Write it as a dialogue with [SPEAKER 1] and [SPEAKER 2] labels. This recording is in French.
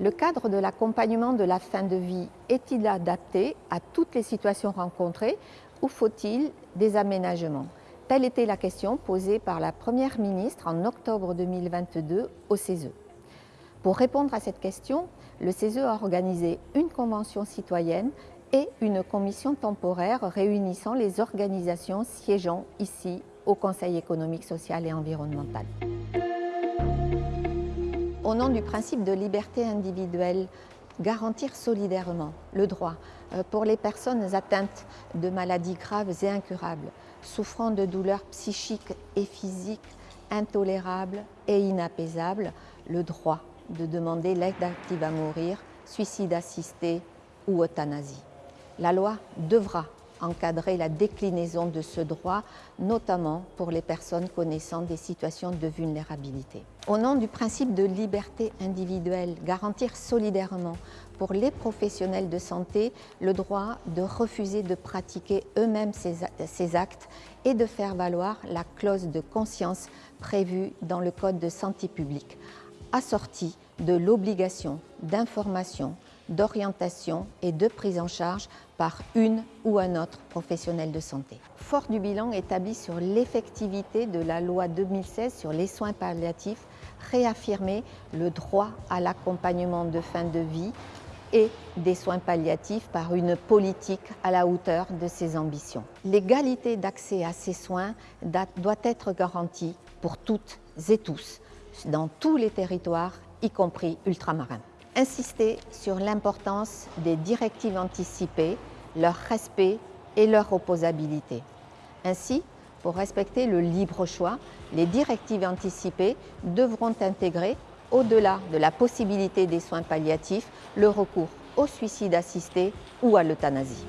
[SPEAKER 1] Le cadre de l'accompagnement de la fin de vie est-il adapté à toutes les situations rencontrées ou faut-il des aménagements? Telle était la question posée par la Première ministre en octobre 2022 au CESE. Pour répondre à cette question, le CESE a organisé une convention citoyenne et une commission temporaire réunissant les organisations siégeant ici au Conseil économique, social et environnemental. Au nom du principe de liberté individuelle, garantir solidairement le droit euh, pour les personnes atteintes de maladies graves et incurables, souffrant de douleurs psychiques et physiques intolérables et inapaisables, le droit de demander l'aide active à mourir, suicide assisté ou euthanasie. La loi devra encadrer la déclinaison de ce droit, notamment pour les personnes connaissant des situations de vulnérabilité. Au nom du principe de liberté individuelle, garantir solidairement pour les professionnels de santé le droit de refuser de pratiquer eux-mêmes ces, actes et de faire valoir la clause de conscience prévue dans le Code de santé publique, assortie de l'obligation d'information d'orientation et de prise en charge par une ou un autre professionnel de santé. Fort du bilan établi sur l'effectivité de la loi 2016 sur les soins palliatifs, réaffirmer le droit à l'accompagnement de fin de vie et des soins palliatifs par une politique à la hauteur de ses ambitions. L'égalité d'accès à ces soins doit être garantie pour toutes et tous, dans tous les territoires, y compris ultramarins insister sur l'importance des directives anticipées, leur respect et leur opposabilité. Ainsi, pour respecter le libre choix, les directives anticipées devront intégrer, au-delà de la possibilité des soins palliatifs, le recours au suicide assisté ou à l'euthanasie.